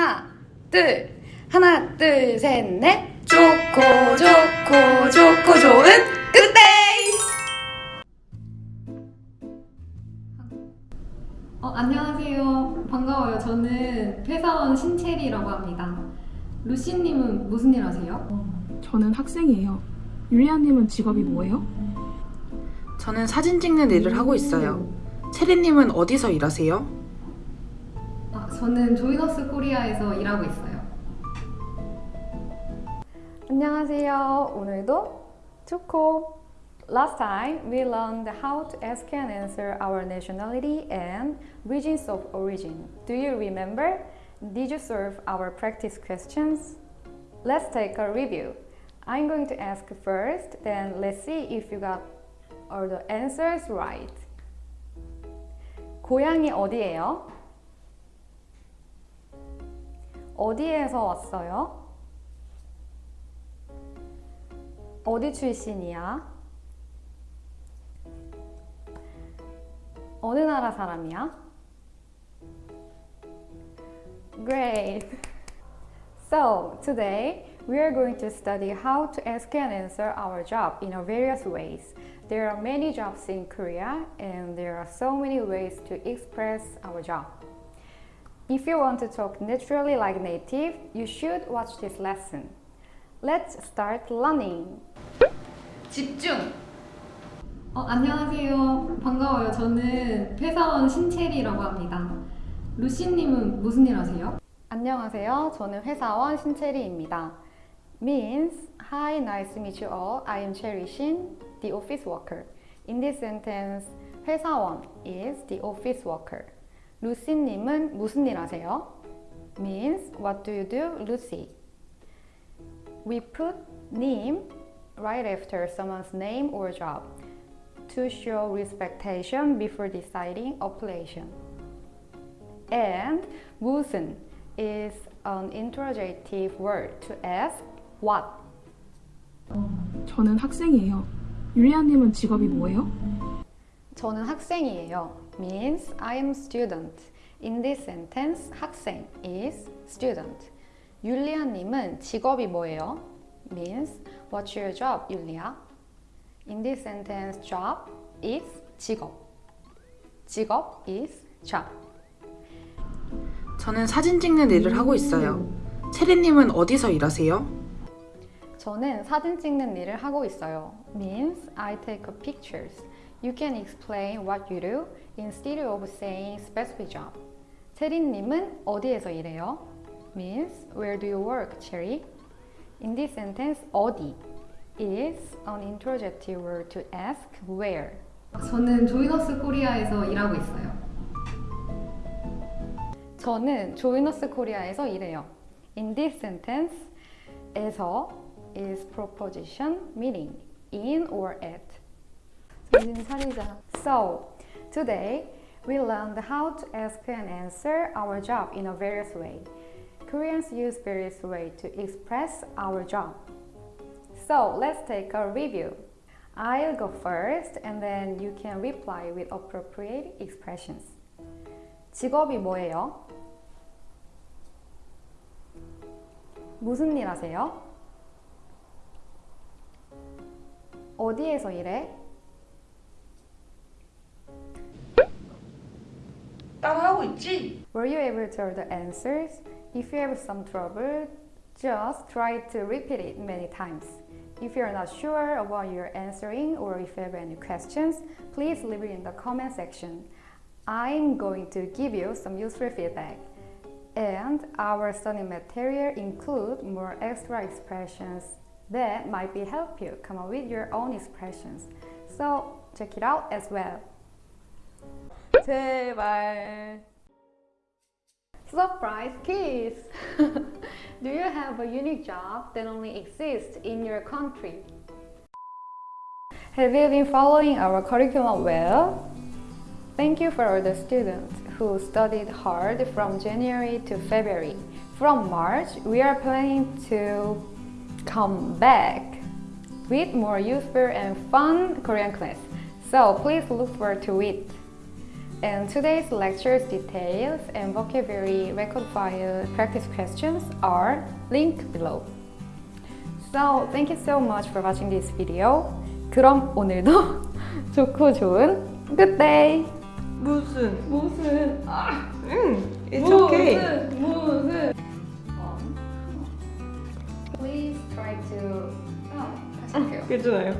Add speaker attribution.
Speaker 1: 하나, 둘, 하나, 둘, 셋, 넷. 좋고, 좋고, 좋고, 좋은 굿데이!
Speaker 2: 어, 안녕하세요. 반가워요. 저는 회사원 신채리라고 합니다. 루시님은 무슨 일 하세요?
Speaker 3: 저는 학생이에요. 율리아님은 직업이 뭐예요?
Speaker 4: 저는 사진 찍는 일을 하고 있어요. 체리님은 어디서 일하세요?
Speaker 2: 아, 저는 조이너스 코리아에서 일하고 있어요.
Speaker 5: 안녕하세요. 오늘도 좋고 Last time we learned how to ask and answer our nationality and regions of origin. Do you remember? Did you solve our practice questions? Let's take a review. I'm going to ask first, then let's see if you got all the answers right. 고향이 어디예요? 어디에서 왔어요? 어디 출신이야? 어느 나라 사람이야? Great! So, today we are going to study how to ask and answer our job in a various ways. There are many jobs in Korea and there are so many ways to express our job. If you want to talk naturally like native, you should watch this lesson. Let's start learning.
Speaker 1: 집중!
Speaker 2: 어, 안녕하세요. 반가워요. 저는 회사원 신채리라고 합니다. 루시님은 무슨 일 하세요?
Speaker 5: 안녕하세요. 저는 회사원 신채리입니다. Means Hi, nice to meet you all. I am Cherry Shin, the office worker. In this sentence, 회사원 is the office worker. 루시님은 무슨 일 하세요? Means What do you do, Lucy? We put name right after someone's name or job to show respectation before deciding operation. And 무슨 is an interrogative word to ask what.
Speaker 3: 저는 학생이에요. 율리아님은 직업이 뭐예요?
Speaker 5: 저는 학생이에요. Means I am student. In this sentence, 학생 is student. 율리아님은 직업이 뭐예요? means what's your job, 율리아? In this sentence, job is 직업. 직업 is job.
Speaker 4: 저는 사진 찍는 일을 하고 있어요. 체리님은 어디서 일하세요?
Speaker 5: 저는 사진 찍는 일을 하고 있어요. means I take pictures. You can explain what you do instead of saying specific job. 체리님은 어디에서 일해요? means where do you work, Cherry? In this sentence, 어디 is an interrogative word to ask where.
Speaker 2: 저는 조이너스 코리아에서 일하고 있어요.
Speaker 5: 저는 조이너스 코리아에서 일해요. In this sentence, 에서 is proposition meaning in or at. 정신 차리자. So, today we learned how to ask and answer our job in a various way. Koreans use various ways to express our job. So, let's take a review. I'll go first and then you can reply with appropriate expressions. 직업이 뭐예요? 무슨 일 하세요? 어디에서 일해?
Speaker 1: G.
Speaker 5: Were you able to hear the answers? If you have some trouble, just try to repeat it many times. If you're not sure of what you're answering or if you have any questions, please leave it in the comment section. I'm going to give you some useful feedback. And our study material include more extra expressions that might be help you come up with your own expressions. So check it out as well. 제발 Surprise kiss! Do you have a unique job that only exists in your country? Have you been following our curriculum well? Thank you for all the students who studied hard from January to February. From March, we are planning to come back with more useful and fun Korean class. So please look forward to it. And today's lecture's details and vocabulary record file practice questions are linked below. So thank you so much for watching this video. 그럼 오늘도 좋고 좋은 good day.
Speaker 6: 무슨?
Speaker 2: 무슨 아
Speaker 6: 응. It's okay.
Speaker 2: 무슨 무슨
Speaker 5: Please try to. 어, 다시 할게요.
Speaker 6: 괜찮아요.